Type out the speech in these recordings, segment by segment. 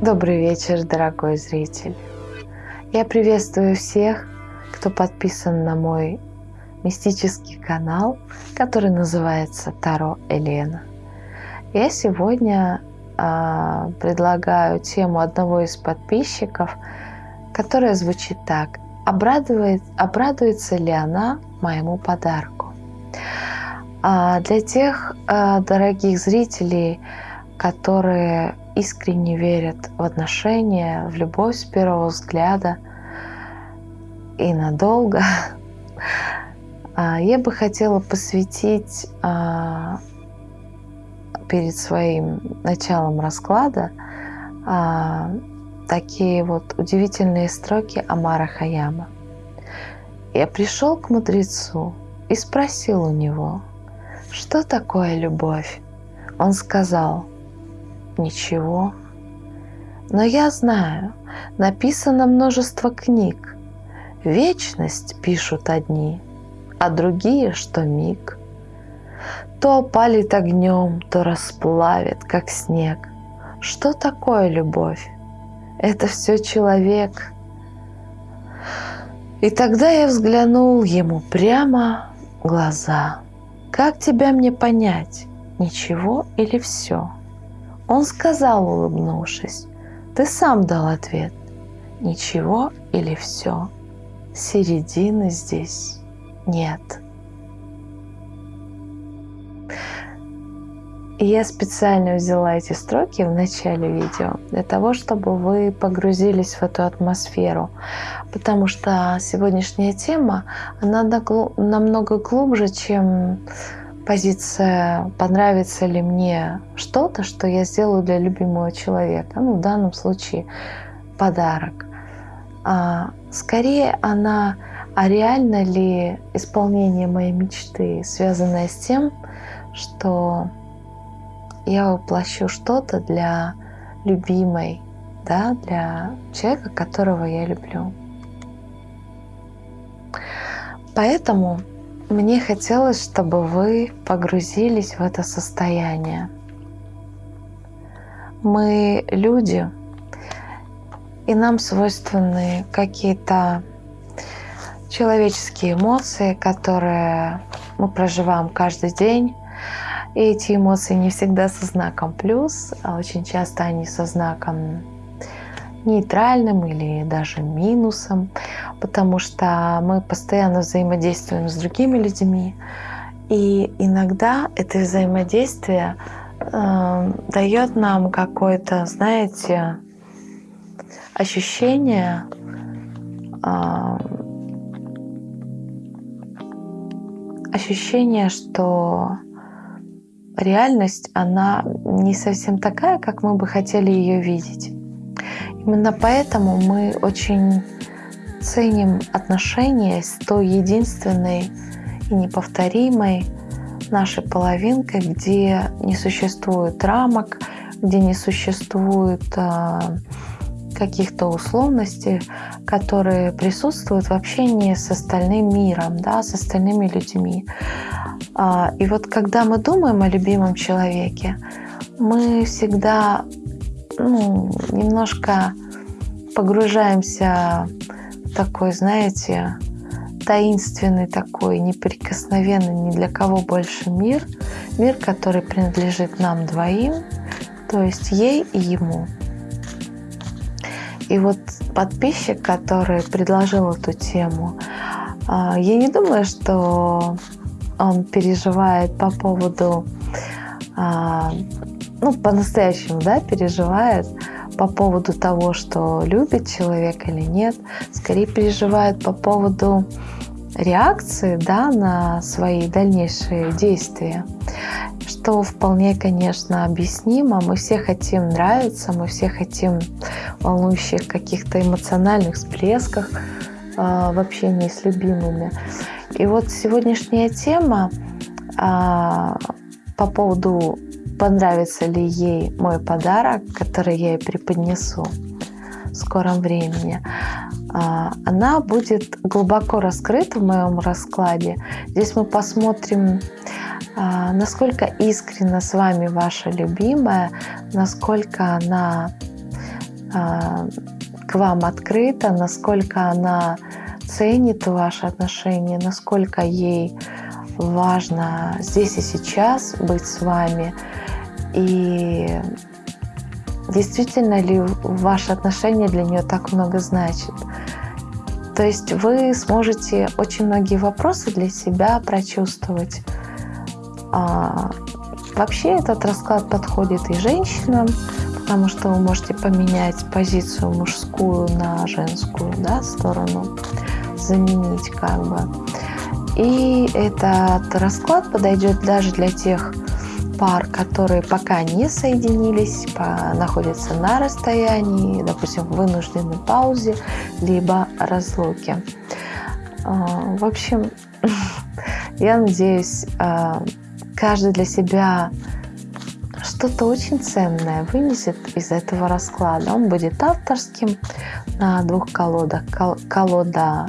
Добрый вечер, дорогой зритель. Я приветствую всех, кто подписан на мой мистический канал, который называется Таро Елена. Я сегодня э, предлагаю тему одного из подписчиков, которая звучит так. Обрадует, обрадуется ли она моему подарку? А для тех э, дорогих зрителей, которые искренне верят в отношения, в любовь с первого взгляда и надолго, а, я бы хотела посвятить а, перед своим началом расклада а, такие вот удивительные строки Амара Хаяма. Я пришел к мудрецу и спросил у него, что такое любовь. Он сказал – ничего. Но я знаю, написано множество книг. Вечность пишут одни, а другие, что миг. То опалит огнем, то расплавит, как снег. Что такое любовь? Это все человек. И тогда я взглянул ему прямо в глаза. Как тебя мне понять, ничего или все? Он сказал, улыбнувшись, «Ты сам дал ответ. Ничего или все? Середины здесь нет». И я специально взяла эти строки в начале видео для того, чтобы вы погрузились в эту атмосферу. Потому что сегодняшняя тема, она намного глубже, чем позиция, понравится ли мне что-то, что я сделаю для любимого человека, ну, в данном случае подарок. А, скорее она, а реально ли исполнение моей мечты, связанное с тем, что я воплощу что-то для любимой, да, для человека, которого я люблю. Поэтому мне хотелось, чтобы вы погрузились в это состояние. Мы люди, и нам свойственны какие-то человеческие эмоции, которые мы проживаем каждый день. И эти эмоции не всегда со знаком плюс, а очень часто они со знаком нейтральным или даже минусом, потому что мы постоянно взаимодействуем с другими людьми, и иногда это взаимодействие э, дает нам какое-то, знаете, ощущение э, ощущение, что реальность, она не совсем такая, как мы бы хотели ее видеть. Именно поэтому мы очень ценим отношения с той единственной и неповторимой нашей половинкой, где не существует рамок, где не существует э, каких-то условностей, которые присутствуют в общении с остальным миром, да, с остальными людьми. Э, и вот когда мы думаем о любимом человеке, мы всегда ну, немножко погружаемся в такой, знаете, таинственный такой, неприкосновенный ни для кого больше мир, мир, который принадлежит нам двоим, то есть ей и ему. И вот подписчик, который предложил эту тему, а, я не думаю, что он переживает по поводу а, ну, по-настоящему, да, переживает по поводу того, что любит человек или нет, скорее переживает по поводу реакции да, на свои дальнейшие действия, что вполне, конечно, объяснимо. Мы все хотим нравиться, мы все хотим волнующих каких-то эмоциональных всплесках э, в общении с любимыми. И вот сегодняшняя тема э, по поводу понравится ли ей мой подарок, который я ей преподнесу в скором времени. А, она будет глубоко раскрыта в моем раскладе. Здесь мы посмотрим, а, насколько искренна с вами ваша любимая, насколько она а, к вам открыта, насколько она ценит ваши отношения, насколько ей важно здесь и сейчас быть с вами. И действительно ли ваши отношения для нее так много значат. То есть вы сможете очень многие вопросы для себя прочувствовать. А, вообще этот расклад подходит и женщинам, потому что вы можете поменять позицию мужскую на женскую да, сторону, заменить как бы. И этот расклад подойдет даже для тех пар, которые пока не соединились, находятся на расстоянии, допустим, в вынужденной паузе, либо разлуке. А, в общем, я надеюсь, а, каждый для себя что-то очень ценное вынесет из этого расклада. Он будет авторским на двух колодах. Колода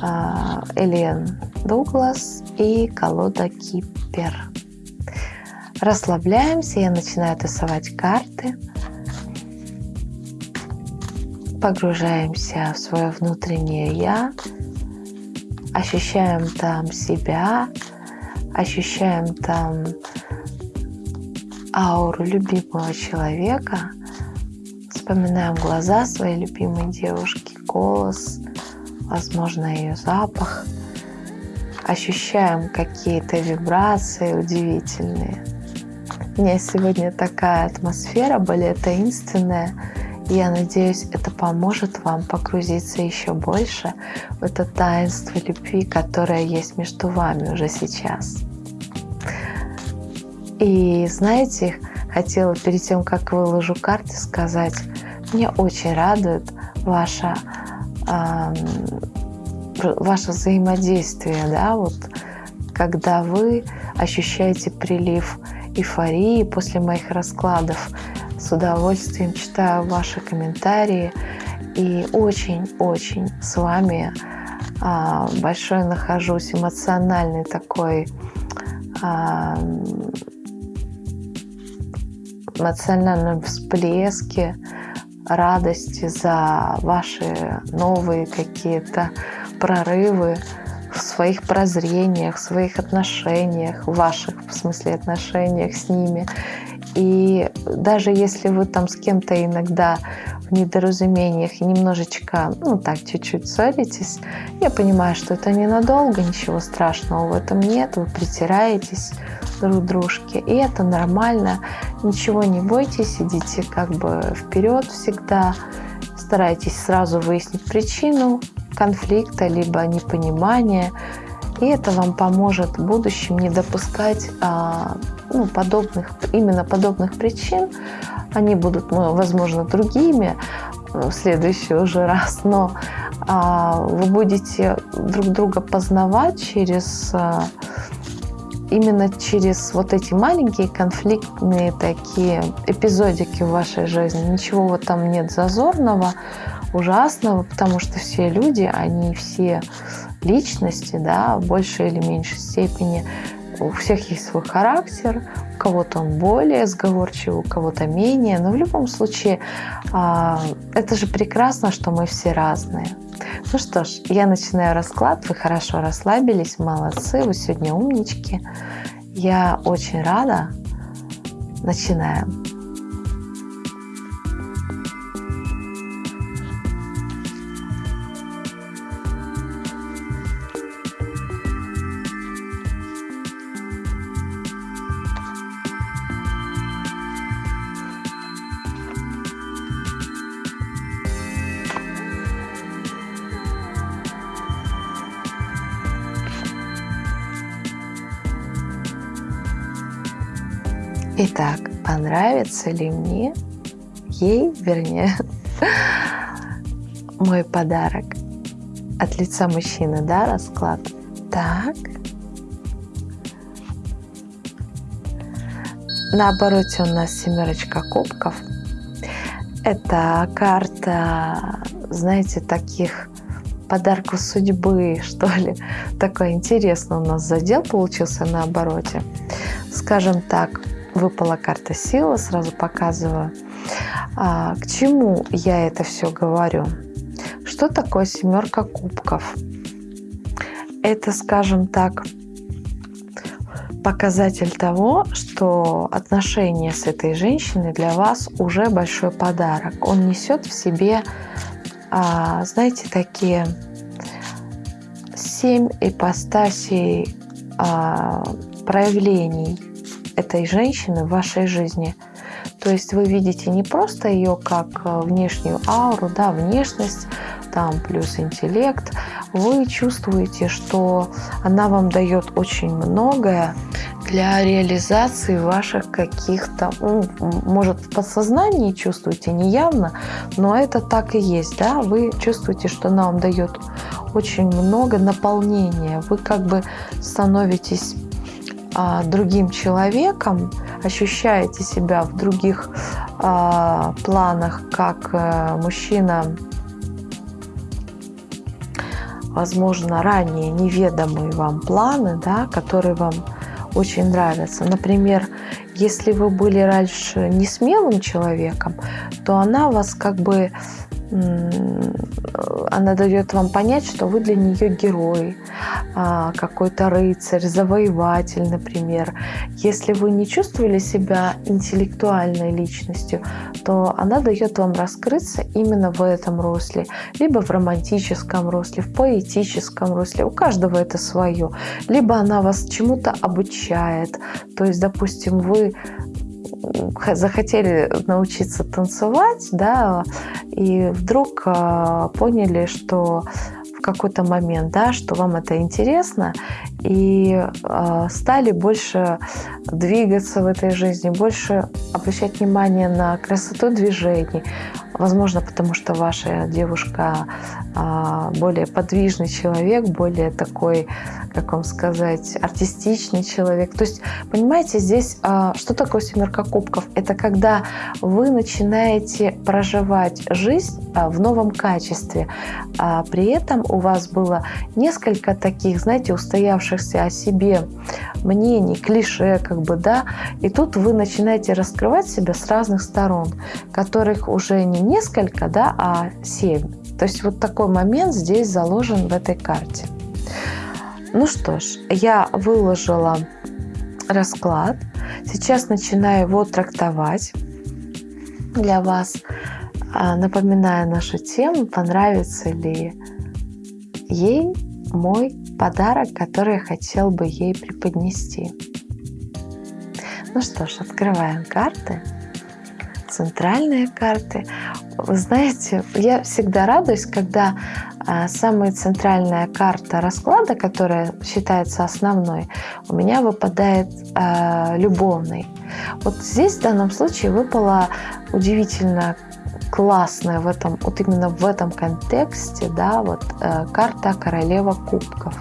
а, Элен Дуглас и колода Кипер. Расслабляемся, я начинаю тасовать карты. Погружаемся в свое внутреннее «я», ощущаем там себя, ощущаем там ауру любимого человека, вспоминаем глаза своей любимой девушки, голос, возможно, ее запах, ощущаем какие-то вибрации удивительные – у меня сегодня такая атмосфера более таинственная. Я надеюсь, это поможет вам погрузиться еще больше в это таинство любви, которое есть между вами уже сейчас. И знаете, хотела перед тем, как выложу карты, сказать, мне очень радует ваше, ваше взаимодействие, да, вот когда вы ощущаете прилив эйфории после моих раскладов. С удовольствием читаю ваши комментарии и очень-очень с вами а, большой нахожусь эмоциональный такой а, эмоциональном всплеске радости за ваши новые какие-то прорывы, своих прозрениях, своих отношениях, ваших, в смысле, отношениях с ними. И даже если вы там с кем-то иногда в недоразумениях и немножечко, ну так, чуть-чуть ссоритесь, я понимаю, что это ненадолго, ничего страшного в этом нет, вы притираетесь друг дружке, и это нормально, ничего не бойтесь, идите как бы вперед всегда, старайтесь сразу выяснить причину, конфликта, либо непонимания. И это вам поможет в будущем не допускать а, ну, подобных, именно подобных причин. Они будут, ну, возможно, другими в следующий уже раз, но а, вы будете друг друга познавать через а, именно через вот эти маленькие конфликтные такие эпизодики в вашей жизни. Ничего в этом нет зазорного ужасного, потому что все люди, они все личности, да, в большей или меньшей степени. У всех есть свой характер, у кого-то он более сговорчивый, у кого-то менее, но в любом случае а, это же прекрасно, что мы все разные. Ну что ж, я начинаю расклад, вы хорошо расслабились, молодцы, вы сегодня умнички. Я очень рада. Начинаем. Итак, понравится ли мне ей, вернее, мой подарок от лица мужчины, да, расклад? Так. На обороте у нас семерочка кубков. Это карта, знаете, таких подарков судьбы, что ли. Такой интересный у нас задел получился на обороте. Скажем так, выпала карта сила, сразу показываю. А, к чему я это все говорю? Что такое семерка кубков? Это, скажем так, показатель того, что отношения с этой женщиной для вас уже большой подарок. Он несет в себе, а, знаете, такие семь ипостасей а, проявлений этой женщины в вашей жизни. То есть вы видите не просто ее как э, внешнюю ауру, да, внешность, там плюс интеллект, вы чувствуете, что она вам дает очень многое для реализации ваших каких-то, ну, может, в подсознании чувствуете, неявно, но это так и есть, да, вы чувствуете, что она вам дает очень много наполнения, вы как бы становитесь другим человеком, ощущаете себя в других а, планах, как а, мужчина, возможно, ранее неведомые вам планы, да, которые вам очень нравятся. Например, если вы были раньше не смелым человеком, то она вас как бы она дает вам понять, что вы для нее герой, а, какой-то рыцарь, завоеватель, например. Если вы не чувствовали себя интеллектуальной личностью, то она дает вам раскрыться именно в этом русле, либо в романтическом русле, в поэтическом русле. У каждого это свое. Либо она вас чему-то обучает. То есть, допустим, вы захотели научиться танцевать, да, и вдруг э, поняли, что в какой-то момент, да, что вам это интересно, и э, стали больше двигаться в этой жизни, больше обращать внимание на красоту движений, Возможно, потому что ваша девушка а, более подвижный человек, более такой, как вам сказать, артистичный человек. То есть, понимаете, здесь а, что такое семерка кубков? Это когда вы начинаете проживать жизнь а, в новом качестве. При этом у вас было несколько таких, знаете, устоявшихся о себе мнений, клише, как бы, да, и тут вы начинаете раскрывать себя с разных сторон, которых уже не несколько, да, а семь. То есть вот такой момент здесь заложен в этой карте. Ну что ж, я выложила расклад. Сейчас начинаю его трактовать для вас. А, напоминаю нашу тему, понравится ли ей мой подарок, который хотел бы ей преподнести. Ну что ж, открываем карты. Центральные карты. Вы знаете, я всегда радуюсь, когда а, самая центральная карта расклада, которая считается основной, у меня выпадает а, любовный. Вот здесь в данном случае выпала удивительно классная в этом, вот именно в этом контексте, да, вот э, карта королева кубков.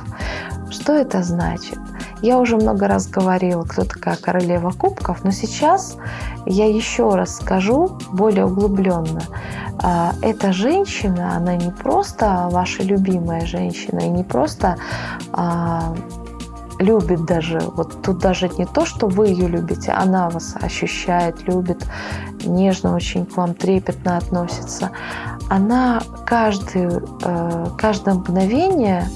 Что это значит? Я уже много раз говорила, кто такая королева кубков, но сейчас я еще раз скажу более углубленно. А, эта женщина, она не просто ваша любимая женщина, и не просто а, любит даже, вот тут даже не то, что вы ее любите, она вас ощущает, любит, нежно очень к вам трепетно относится. Она каждый, э, каждое мгновение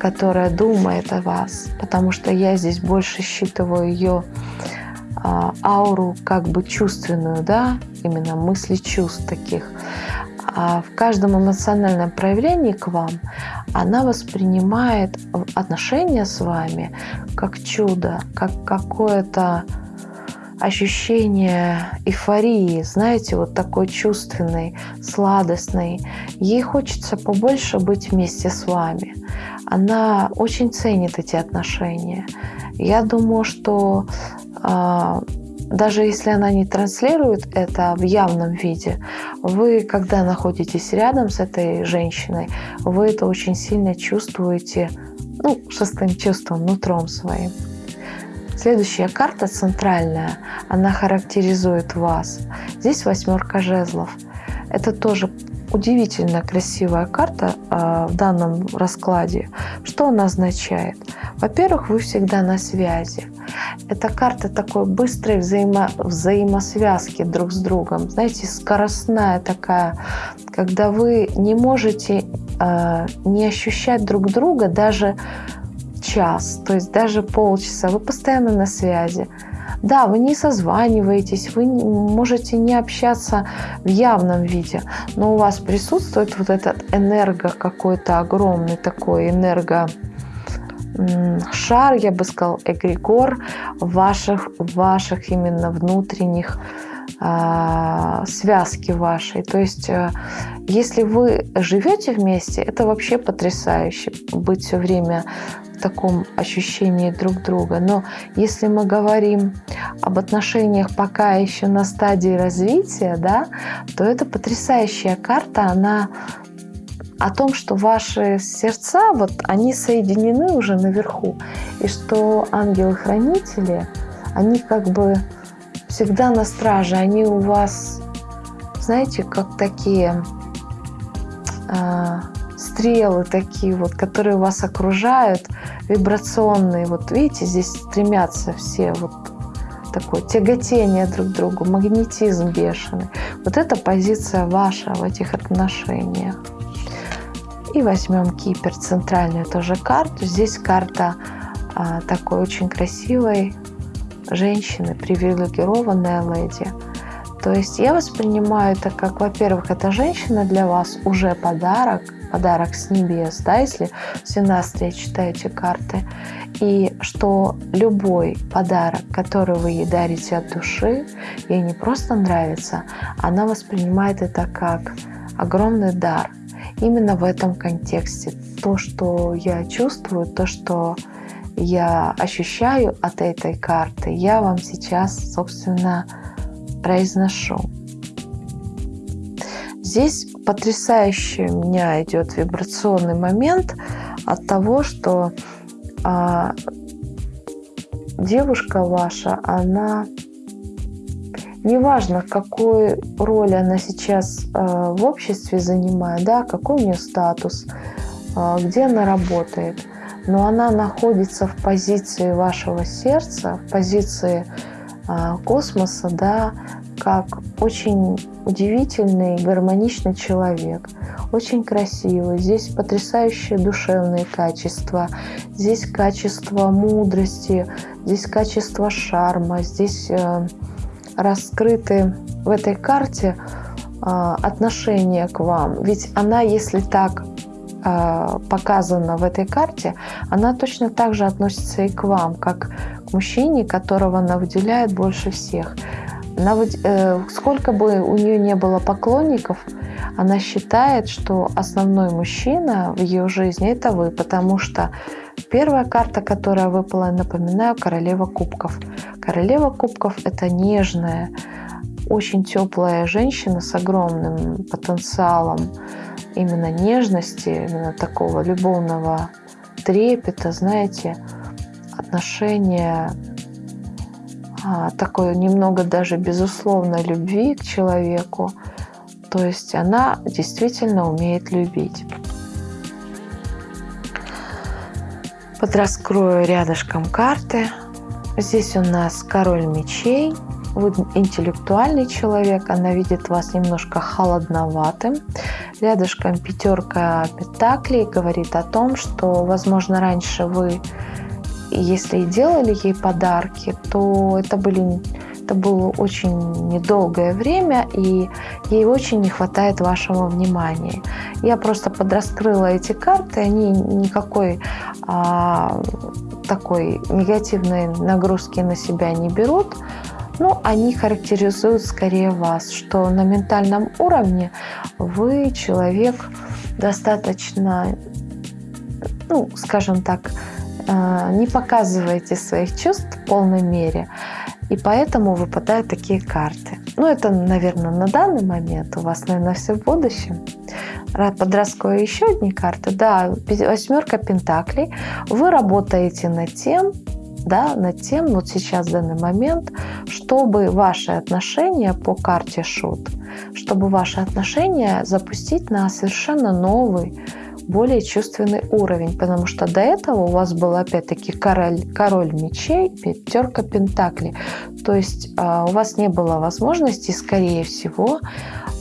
которая думает о вас, потому что я здесь больше считываю ее а, ауру как бы чувственную, да, именно мысли чувств таких. А в каждом эмоциональном проявлении к вам она воспринимает отношения с вами как чудо, как какое-то ощущение эйфории, знаете, вот такой чувственной, сладостной. Ей хочется побольше быть вместе с вами. Она очень ценит эти отношения. Я думаю, что э, даже если она не транслирует это в явном виде, вы, когда находитесь рядом с этой женщиной, вы это очень сильно чувствуете, ну, шестым чувством, нутром своим. Следующая карта центральная, она характеризует вас. Здесь восьмерка жезлов. Это тоже удивительно красивая карта э, в данном раскладе. Что она означает? Во-первых, вы всегда на связи. Эта карта такой быстрой взаимо взаимосвязки друг с другом. Знаете, скоростная такая, когда вы не можете э, не ощущать друг друга даже час, то есть даже полчаса. Вы постоянно на связи. Да, вы не созваниваетесь, вы можете не общаться в явном виде, но у вас присутствует вот этот энерго какой-то огромный такой энерго шар, я бы сказал, эгрегор ваших, ваших именно внутренних связки вашей. То есть, э, если вы живете вместе, это вообще потрясающе быть все время таком ощущении друг друга. Но если мы говорим об отношениях пока еще на стадии развития, да, то это потрясающая карта, она о том, что ваши сердца, вот они соединены уже наверху, и что ангелы-хранители, они как бы всегда на страже, они у вас, знаете, как такие а, стрелы такие вот, которые вас окружают, вибрационные. Вот видите, здесь стремятся все вот такое тяготение друг к другу, магнетизм бешеный. Вот это позиция ваша в этих отношениях. И возьмем Кипер, центральную тоже карту. Здесь карта а, такой очень красивой женщины, привилегированная леди. То есть я воспринимаю это как, во-первых, эта женщина для вас уже подарок, подарок с небес, да, если в 17 читаете карты, и что любой подарок, который вы ей дарите от души, ей не просто нравится, она воспринимает это как огромный дар. Именно в этом контексте то, что я чувствую, то, что я ощущаю от этой карты, я вам сейчас, собственно, произношу. Здесь потрясающий у меня идет вибрационный момент от того, что а, девушка ваша, она неважно, какую роль она сейчас а, в обществе занимает, да, какой у нее статус, а, где она работает, но она находится в позиции вашего сердца, в позиции а, космоса, да, как очень удивительный, гармоничный человек, очень красивый. Здесь потрясающие душевные качества, здесь качество мудрости, здесь качество шарма, здесь э, раскрыты в этой карте э, отношения к вам. Ведь она, если так показана в этой карте, она точно так же относится и к вам, как к мужчине, которого она выделяет больше всех. Э, сколько бы у нее не было поклонников, она считает, что основной мужчина в ее жизни это вы, потому что первая карта, которая выпала, напоминаю, королева кубков. Королева кубков это нежная, очень теплая женщина с огромным потенциалом именно нежности, именно такого любовного трепета, знаете, отношения а, такой немного даже безусловной любви к человеку. То есть она действительно умеет любить. Подраскрою рядышком карты. Здесь у нас король мечей. Вы интеллектуальный человек, она видит вас немножко холодноватым. Рядышком пятерка пентаклей говорит о том, что, возможно, раньше вы если и делали ей подарки, то это были это было очень недолгое время, и ей очень не хватает вашего внимания. Я просто подраскрыла эти карты, они никакой а, такой негативной нагрузки на себя не берут, но они характеризуют скорее вас, что на ментальном уровне вы человек достаточно, ну, скажем так, а, не показываете своих чувств в полной мере, и поэтому выпадают такие карты. Ну, это, наверное, на данный момент, у вас, наверное, все в будущем. Подраскрою еще одни карты. Да, восьмерка пентаклей. Вы работаете над тем, да, над тем, вот сейчас в данный момент, чтобы ваши отношения по карте Шут, чтобы ваши отношения запустить на совершенно новый, более чувственный уровень, потому что до этого у вас был опять-таки король, король мечей, пятерка пентаклей. То есть э, у вас не было возможности, скорее всего, а,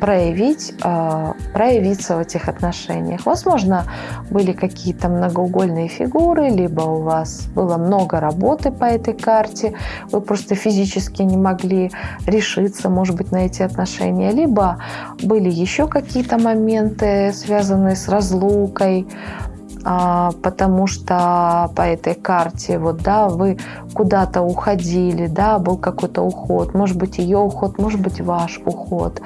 проявить, а, проявиться в этих отношениях. Возможно, были какие-то многоугольные фигуры, либо у вас было много работы по этой карте, вы просто физически не могли решиться, может быть, на эти отношения, либо были еще какие-то моменты, связанные с разлукой, а, потому что по этой карте вот, да, вы куда-то уходили, да, был какой-то уход, может быть, ее уход, может быть, ваш уход,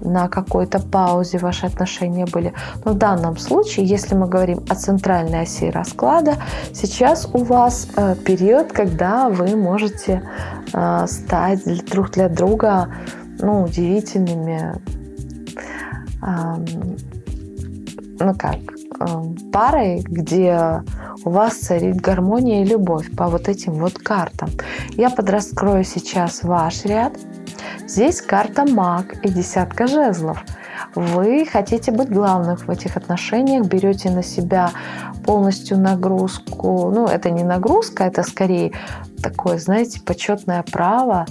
на какой-то паузе ваши отношения были. Но в данном случае, если мы говорим о центральной оси расклада, сейчас у вас э, период, когда вы можете э, стать друг для друга ну, удивительными, ну как, Эм, парой, где у вас царит гармония и любовь по вот этим вот картам. Я подраскрою сейчас ваш ряд. Здесь карта маг и десятка жезлов. Вы хотите быть главным в этих отношениях, берете на себя полностью нагрузку. Ну, это не нагрузка, это скорее такое, знаете, почетное право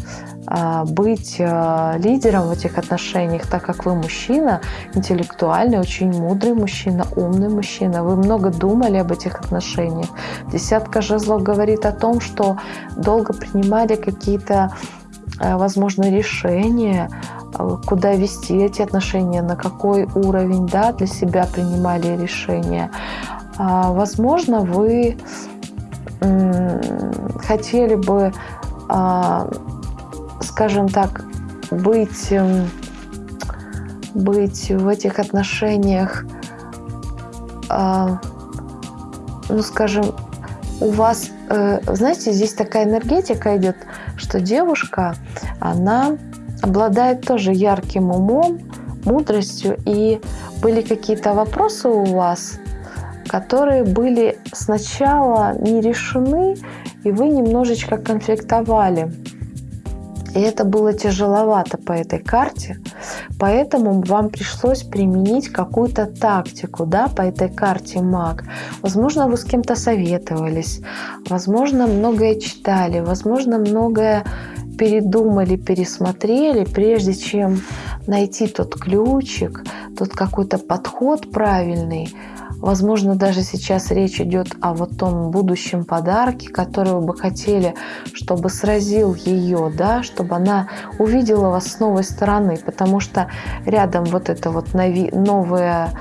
а, быть а, лидером в этих отношениях, так как вы мужчина, интеллектуальный, очень мудрый мужчина, умный мужчина. Вы много думали об этих отношениях. Десятка жезлов говорит о том, что долго принимали какие-то, а, возможно, решения, куда вести эти отношения, на какой уровень да, для себя принимали решения. Возможно, вы хотели бы, а, скажем так, быть, эм, быть в этих отношениях, а, ну, скажем, у вас, э, знаете, здесь такая энергетика идет, что девушка, она обладает тоже ярким умом, мудростью, и были какие-то вопросы у вас, которые были сначала не решены, и вы немножечко конфликтовали. И это было тяжеловато по этой карте, поэтому вам пришлось применить какую-то тактику да, по этой карте маг. Возможно, вы с кем-то советовались, возможно, многое читали, возможно, многое передумали, пересмотрели, прежде чем найти тот ключик, тот какой-то подход правильный, Возможно, даже сейчас речь идет о вот том будущем подарке, который вы бы хотели, чтобы сразил ее, да, чтобы она увидела вас с новой стороны, потому что рядом вот это вот новое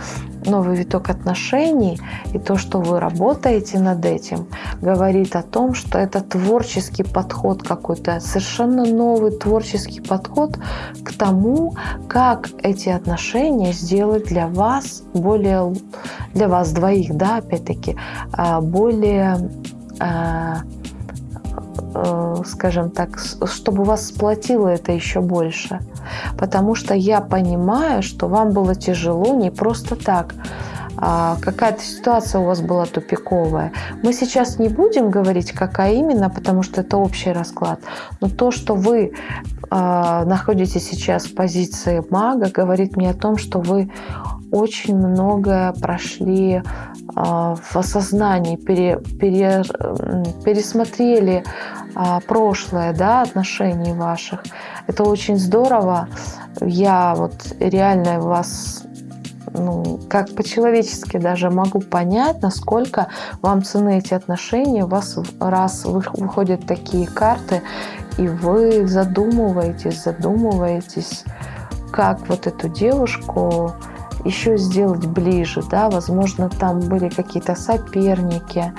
новый виток отношений и то, что вы работаете над этим, говорит о том, что это творческий подход какой-то, совершенно новый творческий подход к тому, как эти отношения сделать для вас более, для вас двоих, да, опять-таки, а, более а, скажем так, чтобы вас сплотило это еще больше потому что я понимаю, что вам было тяжело не просто так. А какая-то ситуация у вас была тупиковая. Мы сейчас не будем говорить, какая именно, потому что это общий расклад. Но то, что вы э, находитесь сейчас в позиции мага, говорит мне о том, что вы очень многое прошли э, в осознании, пере, пере, пересмотрели прошлое, да, отношений ваших. Это очень здорово. Я вот реально вас ну, как по-человечески даже могу понять, насколько вам цены эти отношения. У вас раз выходят такие карты, и вы задумываетесь, задумываетесь, как вот эту девушку еще сделать ближе, да, возможно, там были какие-то соперники,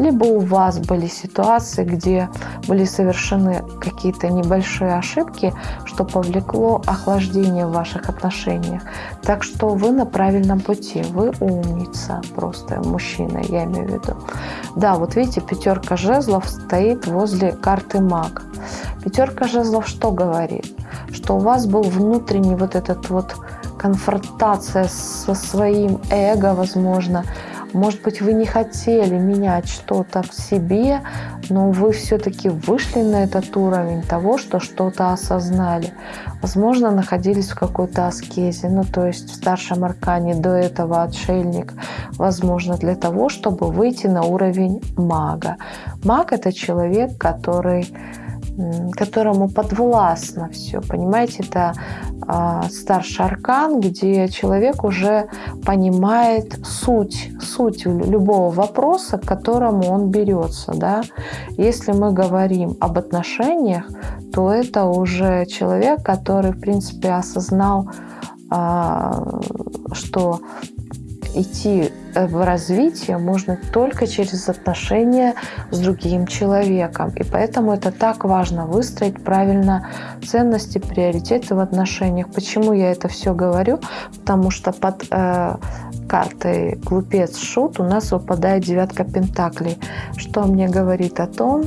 либо у вас были ситуации, где были совершены какие-то небольшие ошибки, что повлекло охлаждение в ваших отношениях. Так что вы на правильном пути, вы умница просто, мужчина, я имею в виду. Да, вот видите, пятерка жезлов стоит возле карты маг. Пятерка жезлов что говорит? Что у вас был внутренний вот этот вот конфронтация со своим эго, возможно, Может быть, вы не хотели менять что-то в себе, но вы все-таки вышли на этот уровень того, что что-то осознали. Возможно, находились в какой-то аскезе, ну то есть в старшем аркане до этого отшельник. Возможно, для того, чтобы выйти на уровень мага. Маг – это человек, который которому подвластно все. Понимаете, это э, старший аркан, где человек уже понимает суть, суть любого вопроса, к которому он берется. Да? Если мы говорим об отношениях, то это уже человек, который, в принципе, осознал, э, что идти э, в развитие можно только через отношения с другим человеком. И поэтому это так важно выстроить правильно ценности, приоритеты в отношениях. Почему я это все говорю? Потому что под э, картой глупец шут у нас выпадает девятка пентаклей, что мне говорит о том,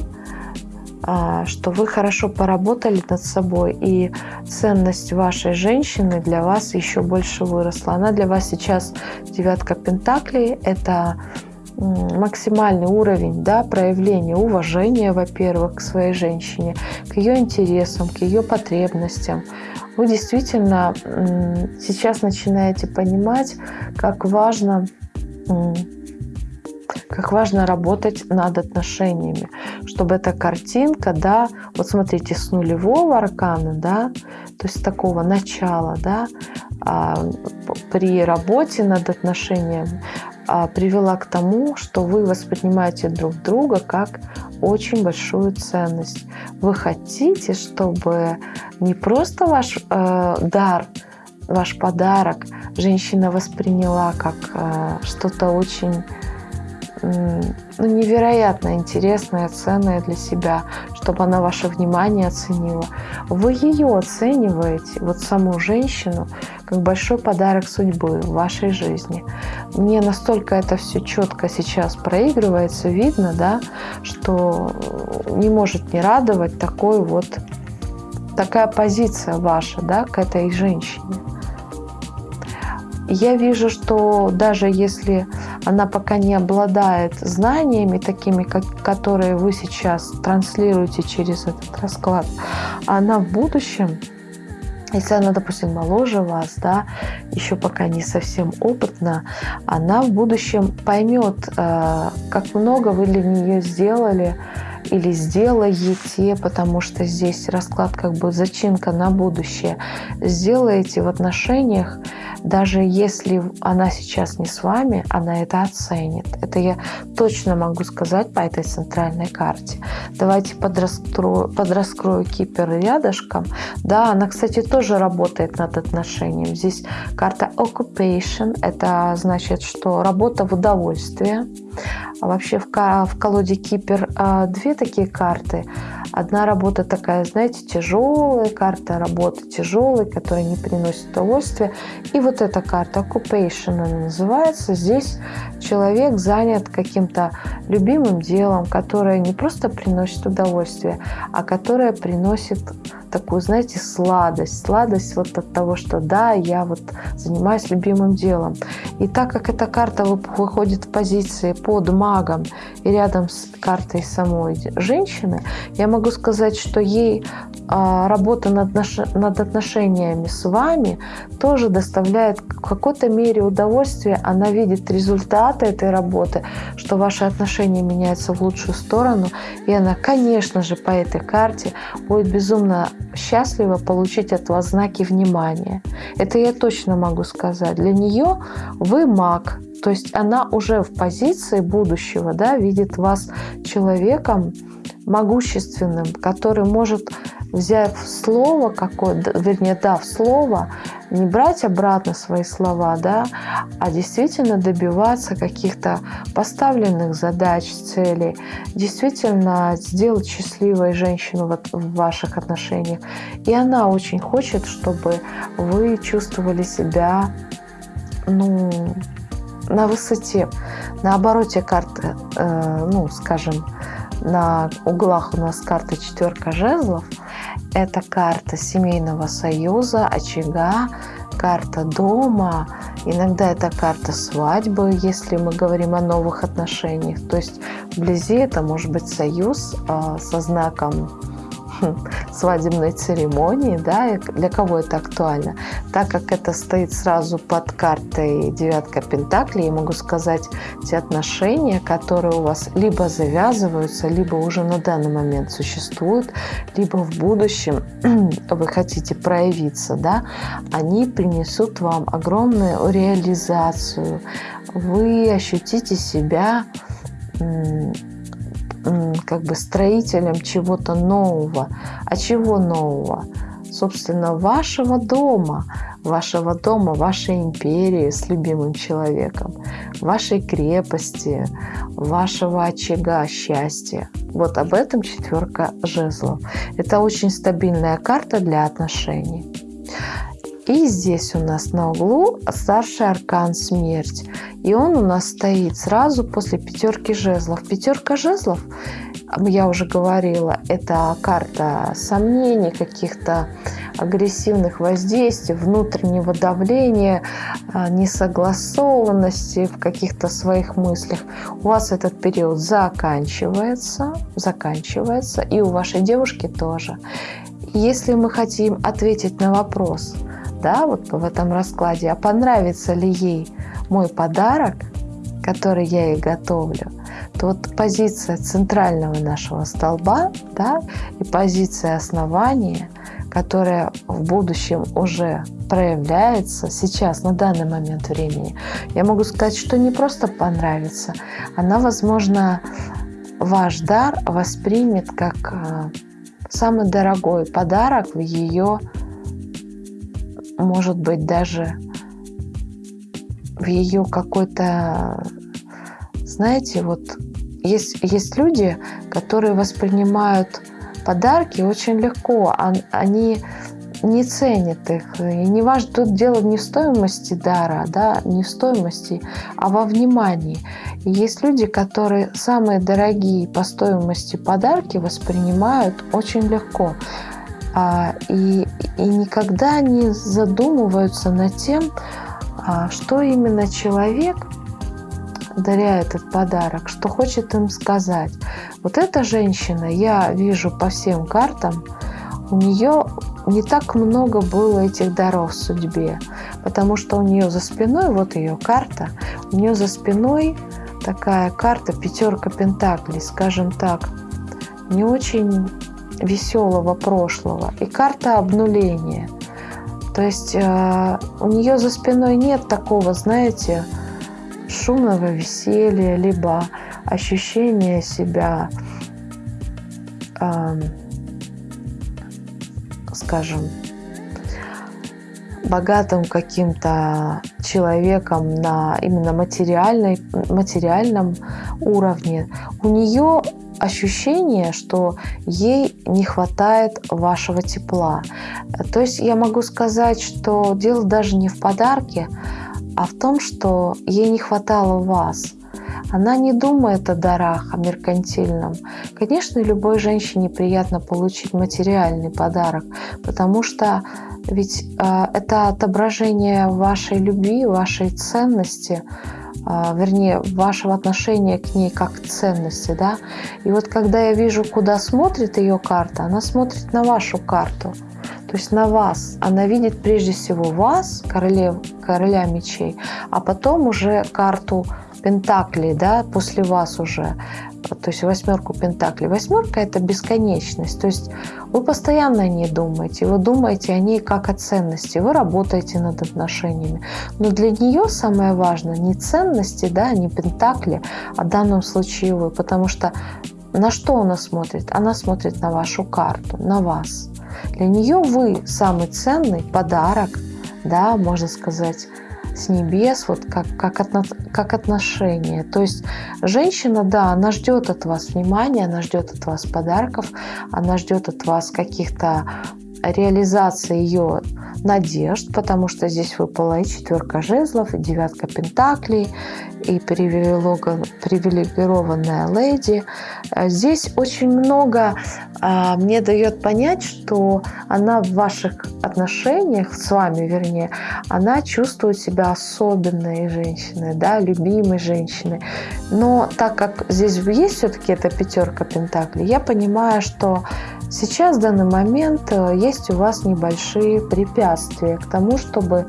что вы хорошо поработали над собой, и ценность вашей женщины для вас еще больше выросла. Она для вас сейчас девятка пентаклей, это максимальный уровень да, проявления уважения, во-первых, к своей женщине, к ее интересам, к ее потребностям. Вы действительно сейчас начинаете понимать, как важно как важно работать над отношениями, чтобы эта картинка, да, вот смотрите, с нулевого аркана, да, то есть такого начала, да, а, при работе над отношениями а, привела к тому, что вы воспринимаете друг друга как очень большую ценность. Вы хотите, чтобы не просто ваш э, дар, ваш подарок женщина восприняла как э, что-то очень ну, невероятно интересное, ценное для себя, чтобы она ваше внимание оценила. Вы ее оцениваете, вот саму женщину, как большой подарок судьбы в вашей жизни. Мне настолько это все четко сейчас проигрывается, видно, да, что не может не радовать такой вот такая позиция ваша, да, к этой женщине. Я вижу, что даже если она пока не обладает знаниями такими, как, которые вы сейчас транслируете через этот расклад, она в будущем если она, допустим, моложе вас, да, еще пока не совсем опытна, она в будущем поймет, э, как много вы для нее сделали или сделаете, потому что здесь расклад как бы зачинка на будущее, сделаете в отношениях даже если она сейчас не с вами, она это оценит. Это я точно могу сказать по этой центральной карте. Давайте подраскрою, подраскрою кипер рядышком. Да, она, кстати, тоже работает над отношением. Здесь карта occupation. Это значит, что работа в удовольствие. А вообще в, в колоде кипер а, две такие карты – Одна работа такая, знаете, тяжелая, карта работы тяжелой, которая не приносит удовольствия. И вот эта карта Occupation она называется. Здесь человек занят каким-то любимым делом, которое не просто приносит удовольствие, а которое приносит такую, знаете, сладость. Сладость вот от того, что да, я вот занимаюсь любимым делом. И так как эта карта выходит в позиции под магом и рядом с картой самой женщины, я могу сказать, что ей а, работа над, наш, над отношениями с вами тоже доставляет в какой-то мере удовольствие. Она видит результаты этой работы, что ваши отношения меняются в лучшую сторону. И она, конечно же, по этой карте будет безумно счастлива получить от вас знаки внимания. Это я точно могу сказать. Для нее вы маг, то есть она уже в позиции будущего, да, видит вас человеком могущественным, который может взяв слово какое, вернее, дав слово, не брать обратно свои слова, да, а действительно добиваться каких-то поставленных задач, целей, действительно сделать счастливой женщину вот в ваших отношениях. И она очень хочет, чтобы вы чувствовали себя, ну, на высоте. На обороте карты, э, ну, скажем, на углах у нас карта четверка жезлов – это карта семейного союза, очага, карта дома, иногда это карта свадьбы, если мы говорим о новых отношениях. То есть вблизи это может быть союз э, со знаком свадебной церемонии, да, для кого это актуально. Так как это стоит сразу под картой девятка пентаклей, я могу сказать, те отношения, которые у вас либо завязываются, либо уже на данный момент существуют, либо в будущем вы хотите проявиться, да, они принесут вам огромную реализацию. Вы ощутите себя как бы строителем чего-то нового. А чего нового? Собственно, вашего дома, вашего дома, вашей империи с любимым человеком, вашей крепости, вашего очага счастья. Вот об этом четверка жезлов. Это очень стабильная карта для отношений. И здесь у нас на углу старший аркан смерть. И он у нас стоит сразу после пятерки жезлов. Пятерка жезлов, я уже говорила, это карта сомнений, каких-то агрессивных воздействий, внутреннего давления, а, несогласованности в каких-то своих мыслях. У вас этот период заканчивается, заканчивается, и у вашей девушки тоже. Если мы хотим ответить на вопрос – да, вот в этом раскладе, а понравится ли ей мой подарок, который я ей готовлю, то вот позиция центрального нашего столба да, и позиция основания, которая в будущем уже проявляется сейчас, на данный момент времени, я могу сказать, что не просто понравится, она, возможно, ваш дар воспримет как э, самый дорогой подарок в ее может быть, даже в ее какой-то, знаете, вот есть, есть люди, которые воспринимают подарки очень легко, они не ценят их. И не важно, тут дело не в стоимости дара, да, не в стоимости, а во внимании. И есть люди, которые самые дорогие по стоимости подарки воспринимают очень легко. А, и, и никогда не задумываются над тем, а, что именно человек, даря этот подарок, что хочет им сказать. Вот эта женщина, я вижу по всем картам, у нее не так много было этих даров в судьбе, потому что у нее за спиной, вот ее карта, у нее за спиной такая карта пятерка пентаклей, скажем так, не очень веселого прошлого и карта обнуления. То есть э, у нее за спиной нет такого, знаете, шумного веселья, либо ощущения себя, э, скажем, богатым каким-то человеком на именно материальной, материальном уровне. У нее ощущение, что ей не хватает вашего тепла. То есть я могу сказать, что дело даже не в подарке, а в том, что ей не хватало вас. Она не думает о дарах, о меркантильном. Конечно, любой женщине приятно получить материальный подарок, потому что ведь э, это отображение вашей любви, вашей ценности, вернее, вашего отношения к ней как к ценности, да. И вот когда я вижу, куда смотрит ее карта, она смотрит на вашу карту, то есть на вас. Она видит прежде всего вас, королев, короля мечей, а потом уже карту Пентаклей, да, после вас уже, то есть восьмерку Пентаклей. Восьмерка – это бесконечность, то есть вы постоянно о ней думаете, вы думаете о ней как о ценности, вы работаете над отношениями. Но для нее самое важное не ценности, да, не Пентакли, а в данном случае вы, потому что на что она смотрит? Она смотрит на вашу карту, на вас. Для нее вы самый ценный подарок, да, можно сказать, с небес, вот как, как, отно, как отношение. То есть женщина, да, она ждет от вас внимания, она ждет от вас подарков, она ждет от вас каких-то реализация ее надежд, потому что здесь выпала и четверка жезлов, и девятка пентаклей, и привилегированная леди. Э, здесь очень много а, мне дает понять, что она в ваших отношениях, с вами вернее, она чувствует себя особенной женщиной, да, любимой женщиной. Но так как здесь есть все-таки эта пятерка пентаклей, я понимаю, что сейчас в данный момент э, есть у вас небольшие препятствия к тому, чтобы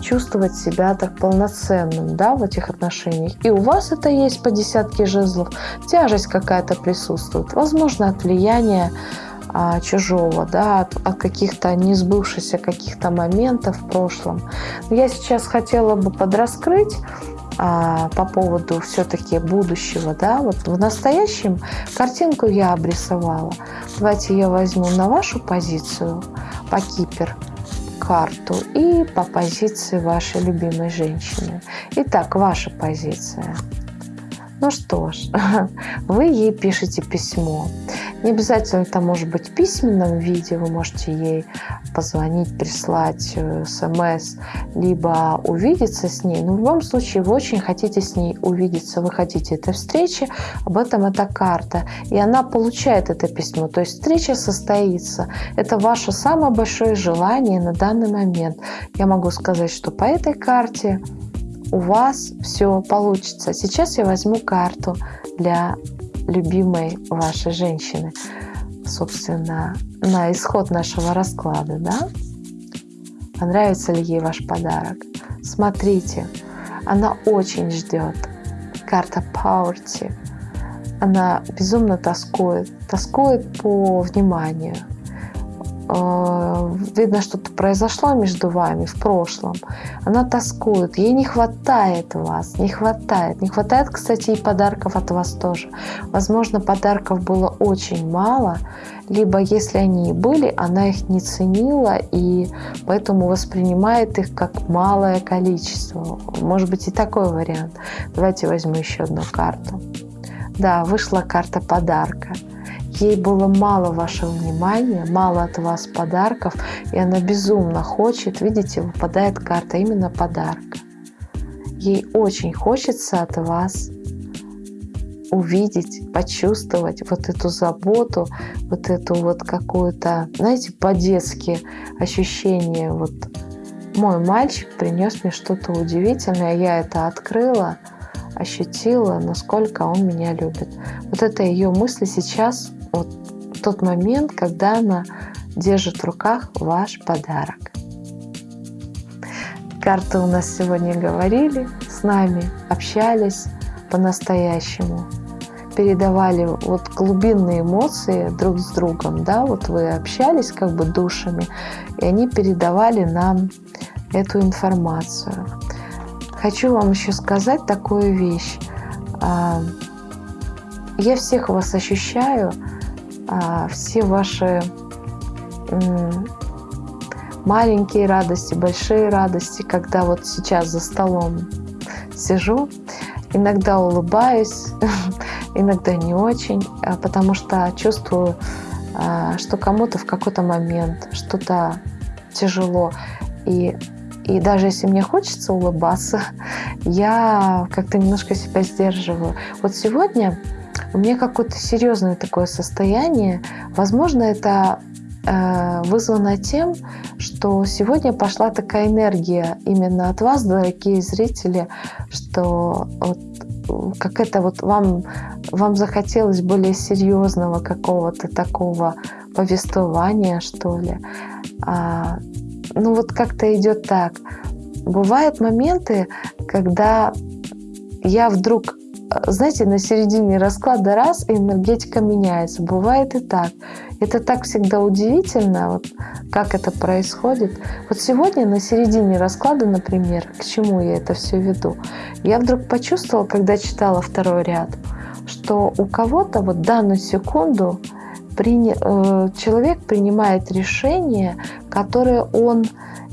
чувствовать себя так полноценным да, в этих отношениях. И у вас это есть по десятке жезлов, тяжесть какая-то присутствует, возможно, от влияния а, чужого, да, от, от каких-то несбывшихся каких-то моментов в прошлом. Но я сейчас хотела бы подраскрыть а, по поводу все-таки будущего, да, вот в настоящем картинку я обрисовала. Давайте я возьму на вашу позицию по кипер карту и по позиции вашей любимой женщины. Итак, ваша позиция. Ну что ж, вы ей пишете письмо. Не обязательно это может быть в письменном виде, вы можете ей позвонить, прислать э, смс, либо увидеться с ней. Но в любом случае вы очень хотите с ней увидеться, вы хотите этой встречи, об этом эта карта. И она получает это письмо, то есть встреча состоится. Это ваше самое большое желание на данный момент. Я могу сказать, что по этой карте у вас все получится. Сейчас я возьму карту для любимой вашей женщины, собственно, на исход нашего расклада, да? Понравится ли ей ваш подарок? Смотрите, она очень ждет. Карта Poverty. Она безумно тоскует. Тоскует по вниманию, видно, что-то произошло между вами в прошлом. Она тоскует, ей не хватает вас, не хватает. Не хватает, кстати, и подарков от вас тоже. Возможно, подарков было очень мало, либо если они и были, она их не ценила и поэтому воспринимает их как малое количество. Может быть и такой вариант. Давайте возьму еще одну карту. Да, вышла карта подарка. Ей было мало вашего внимания, мало от вас подарков, и она безумно хочет, видите, выпадает карта именно подарка. Ей очень хочется от вас увидеть, почувствовать вот эту заботу, вот эту вот какую-то, знаете, по-детски ощущение. Вот мой мальчик принес мне что-то удивительное, я это открыла, ощутила, насколько он меня любит. Вот это ее мысли сейчас вот тот момент, когда она держит в руках ваш подарок. Карты у нас сегодня говорили с нами, общались по-настоящему, передавали вот глубинные эмоции друг с другом, да, вот вы общались как бы душами, и они передавали нам эту информацию. Хочу вам еще сказать такую вещь. А, я всех вас ощущаю, все ваши маленькие радости, большие радости, когда вот сейчас за столом сижу, иногда улыбаюсь, иногда не очень, а, потому что чувствую, а, что кому-то в какой-то момент что-то тяжело. И, и даже если мне хочется улыбаться, я как-то немножко себя сдерживаю. Вот сегодня у меня какое-то серьезное такое состояние. Возможно, это э, вызвано тем, что сегодня пошла такая энергия именно от вас, дорогие зрители, что вот, как это вот вам, вам захотелось более серьезного какого-то такого повествования, что ли. А, ну вот как-то идет так. Бывают моменты, когда я вдруг знаете, на середине расклада раз, и энергетика меняется. Бывает и так. Это так всегда удивительно, вот, как это происходит. Вот сегодня на середине расклада, например, к чему я это все веду, я вдруг почувствовала, когда читала второй ряд, что у кого-то вот данную секунду при, э, человек принимает решение, которое он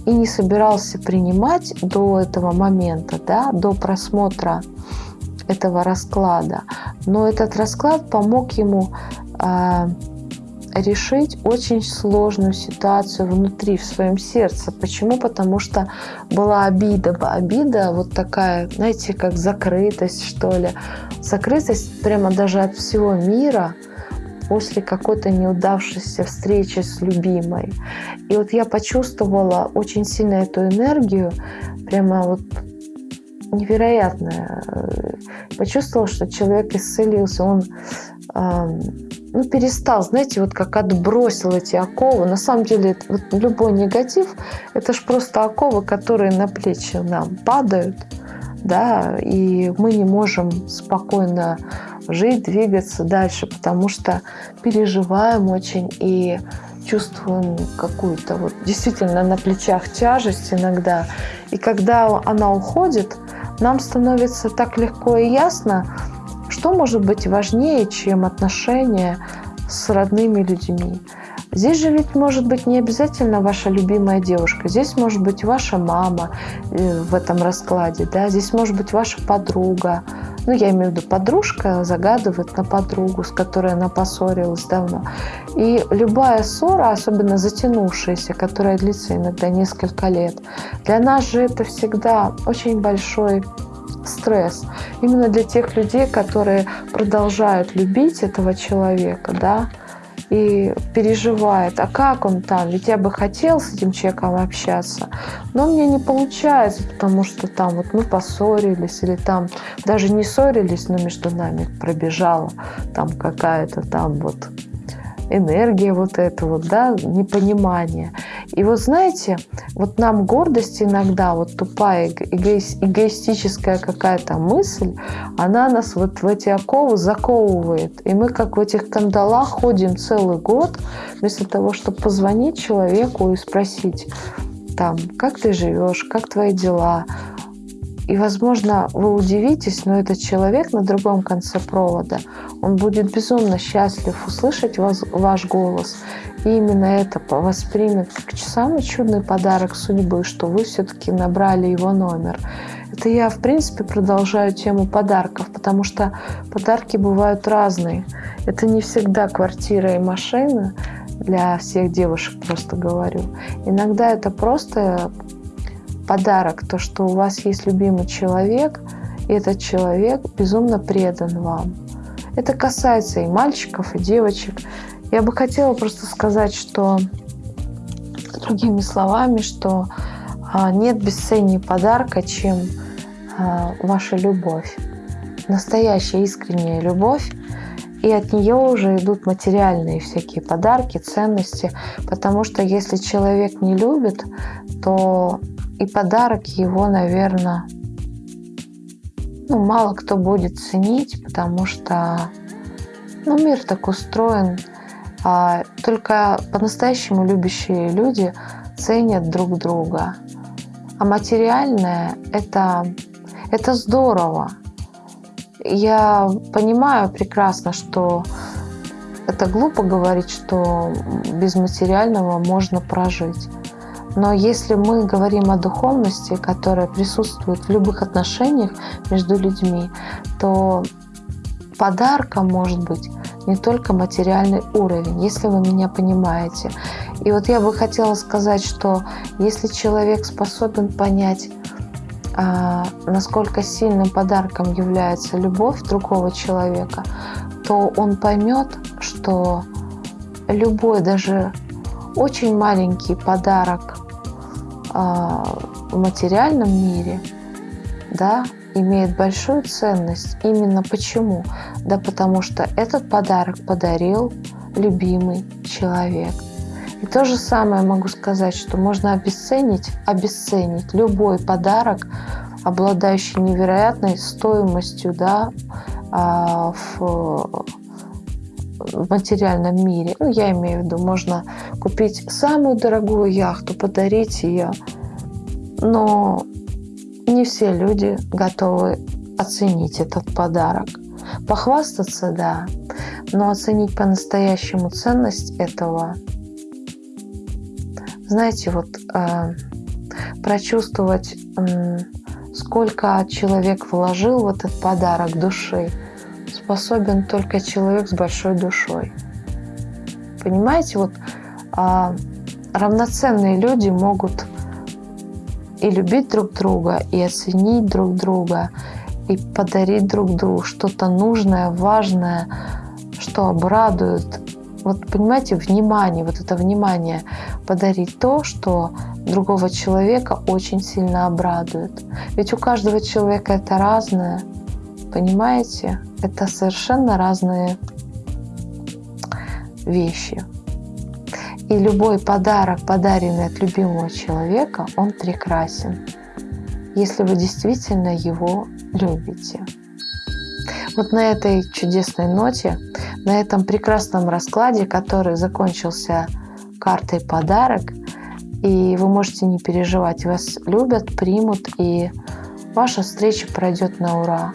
и не собирался принимать до этого момента, да, до просмотра этого расклада. Но этот расклад помог ему э, решить очень сложную ситуацию внутри, в своем сердце. Почему? Потому что была обида. Обида вот такая, знаете, как закрытость, что ли. Закрытость прямо даже от всего мира после какой-то неудавшейся встречи с любимой. И вот я почувствовала очень сильно эту энергию, прямо вот невероятная. Почувствовала, что человек исцелился, он ну, перестал, знаете, вот как отбросил эти оковы. На самом деле, вот любой негатив – это же просто оковы, которые на плечи нам падают, да, и мы не можем спокойно жить, двигаться дальше, потому что переживаем очень и чувствуем какую-то вот действительно на плечах тяжесть иногда. И когда она уходит, нам становится так легко и ясно, что может быть важнее, чем отношения с родными людьми? Здесь же ведь может быть не обязательно ваша любимая девушка. Здесь может быть ваша мама э, в этом раскладе. Да? Здесь может быть ваша подруга. Ну, я имею в виду, подружка загадывает на подругу, с которой она поссорилась давно. И любая ссора, особенно затянувшаяся, которая длится иногда несколько лет, для нас же это всегда очень большой стресс. Именно для тех людей, которые продолжают любить этого человека, да, и переживает, а как он там? Ведь я бы хотел с этим человеком общаться, но мне не получается, потому что там вот мы поссорились, или там даже не ссорились, но между нами пробежала там какая-то там вот энергия вот эта вот, да, непонимание. И вот знаете, вот нам гордость иногда, вот тупая эго эгоистическая какая-то мысль, она нас вот в эти оковы заковывает. И мы как в этих кандалах ходим целый год, вместо того, чтобы позвонить человеку и спросить, там, как ты живешь, как твои дела, и, возможно, вы удивитесь, но этот человек на другом конце провода, он будет безумно счастлив услышать вас, ваш голос. И именно это воспримет как самый чудный подарок судьбы, что вы все-таки набрали его номер. Это я, в принципе, продолжаю тему подарков, потому что подарки бывают разные. Это не всегда квартира и машина, для всех девушек просто говорю. Иногда это просто подарок, то, что у вас есть любимый человек, и этот человек безумно предан вам. Это касается и мальчиков, и девочек. Я бы хотела просто сказать, что другими словами, что а, нет бесценнее подарка, чем а, ваша любовь. Настоящая искренняя любовь. И от нее уже идут материальные всякие подарки, ценности. Потому что если человек не любит, то и подарок его, наверное, ну, мало кто будет ценить, потому что ну, мир так устроен. А только по-настоящему любящие люди ценят друг друга. А материальное это, это здорово. Я понимаю прекрасно, что это глупо говорить, что без материального можно прожить. Но если мы говорим о духовности, которая присутствует в любых отношениях между людьми, то подарком может быть не только материальный уровень, если вы меня понимаете. И вот я бы хотела сказать, что если человек способен понять, а, насколько сильным подарком является любовь другого человека, то он поймет, что любой даже очень маленький подарок в материальном мире, да, имеет большую ценность. Именно почему? Да потому что этот подарок подарил любимый человек. И то же самое могу сказать, что можно обесценить, обесценить любой подарок, обладающий невероятной стоимостью да, а, в в материальном мире. Ну, я имею в виду, можно купить самую дорогую яхту, подарить ее, но не все люди готовы оценить этот подарок. Похвастаться, да, но оценить по-настоящему ценность этого, знаете, вот э, прочувствовать, э, сколько человек вложил в этот подарок души, способен только человек с большой душой. Понимаете, вот а, равноценные люди могут и любить друг друга, и оценить друг друга, и подарить друг другу что-то нужное, важное, что обрадует. Вот понимаете, внимание, вот это внимание подарить то, что другого человека очень сильно обрадует. Ведь у каждого человека это разное, понимаете? Это совершенно разные вещи. И любой подарок, подаренный от любимого человека, он прекрасен, если вы действительно его любите. Вот на этой чудесной ноте, на этом прекрасном раскладе, который закончился картой подарок, и вы можете не переживать, вас любят, примут, и ваша встреча пройдет на ура.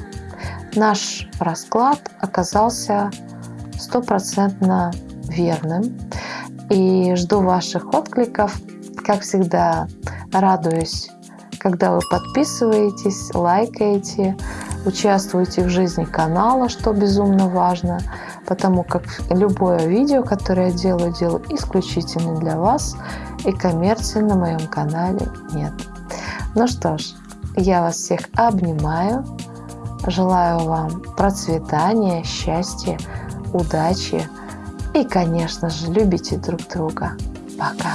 Наш расклад оказался стопроцентно верным и жду ваших откликов. Как всегда, радуюсь, когда вы подписываетесь, лайкаете, участвуете в жизни канала, что безумно важно, потому как любое видео, которое я делаю, делаю исключительно для вас, и коммерции на моем канале нет. Ну что ж, я вас всех обнимаю, желаю вам процветания, счастья, удачи, и, конечно же, любите друг друга. Пока!